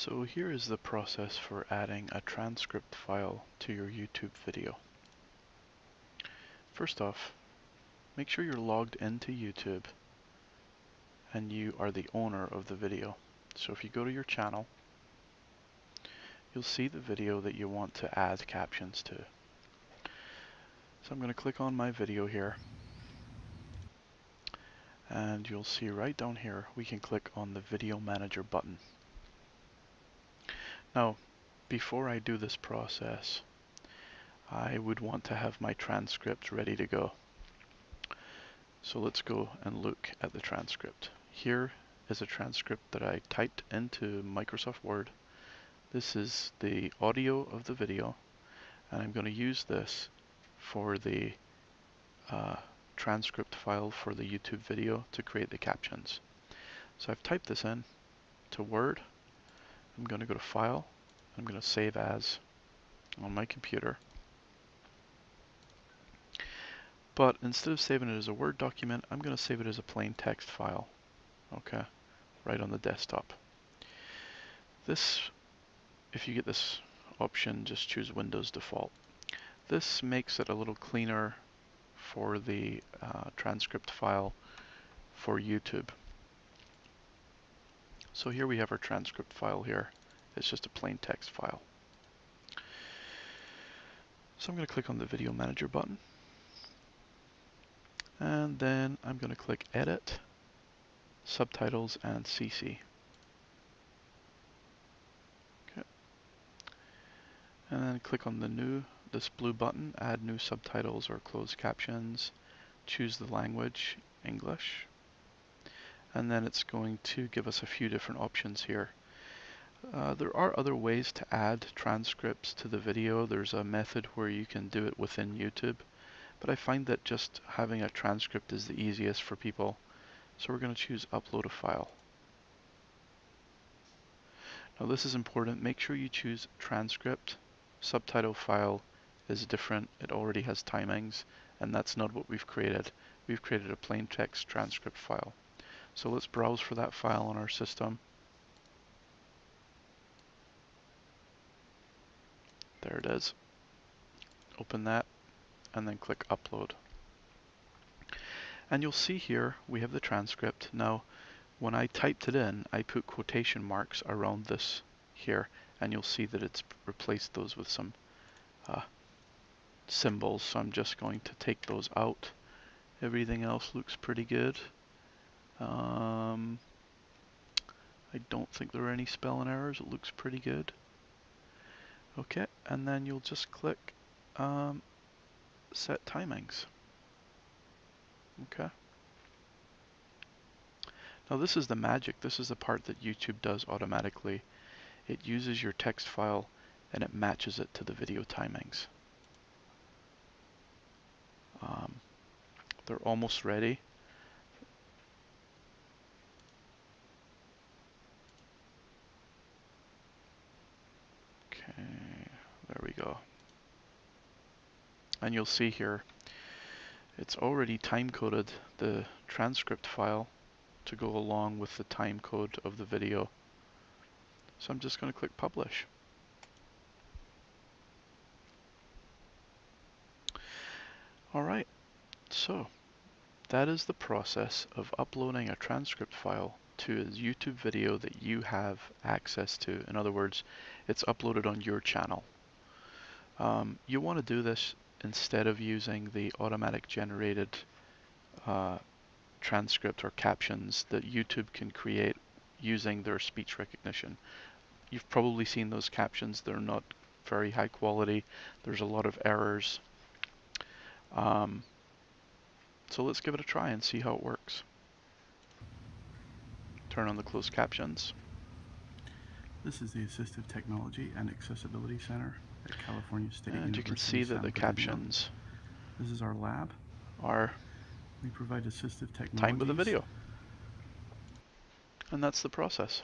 So here is the process for adding a transcript file to your YouTube video. First off, make sure you're logged into YouTube and you are the owner of the video. So if you go to your channel, you'll see the video that you want to add captions to. So I'm going to click on my video here and you'll see right down here we can click on the video manager button. Now before I do this process I would want to have my transcript ready to go. So let's go and look at the transcript. Here is a transcript that I typed into Microsoft Word. This is the audio of the video and I'm going to use this for the uh, transcript file for the YouTube video to create the captions. So I've typed this in to Word. I'm going to go to File. I'm going to save as on my computer. But instead of saving it as a Word document, I'm going to save it as a plain text file. Okay, right on the desktop. This, if you get this option, just choose Windows Default. This makes it a little cleaner for the uh, transcript file for YouTube. So here we have our transcript file here. It's just a plain text file. So I'm going to click on the Video Manager button. And then I'm going to click Edit, Subtitles, and CC. Okay. And then click on the new this blue button, add new subtitles or closed captions, choose the language, English, and then it's going to give us a few different options here. Uh, there are other ways to add transcripts to the video. There's a method where you can do it within YouTube, but I find that just having a transcript is the easiest for people. So we're going to choose upload a file. Now this is important. Make sure you choose transcript, subtitle file, is different. It already has timings, and that's not what we've created. We've created a plain text transcript file. So let's browse for that file on our system. There it is. Open that, and then click Upload. And you'll see here we have the transcript. Now, when I typed it in, I put quotation marks around this here, and you'll see that it's replaced those with some uh, symbols, so I'm just going to take those out. Everything else looks pretty good. Um, I don't think there are any spelling errors. It looks pretty good. Okay, and then you'll just click um, set timings. Okay. Now this is the magic. This is the part that YouTube does automatically. It uses your text file and it matches it to the video timings. Um, they're almost ready. Okay, there we go. And you'll see here, it's already time-coded the transcript file to go along with the time code of the video. So I'm just going to click publish. Alright, so that is the process of uploading a transcript file to a YouTube video that you have access to. In other words, it's uploaded on your channel. Um, you want to do this instead of using the automatic generated uh, transcript or captions that YouTube can create using their speech recognition. You've probably seen those captions. They're not very high quality. There's a lot of errors. Um, so let's give it a try and see how it works. Turn on the closed captions. This is the Assistive Technology and Accessibility Center at California State and University. you can see that the captions This is our lab. are We provide assistive technology. time with the video. And that's the process.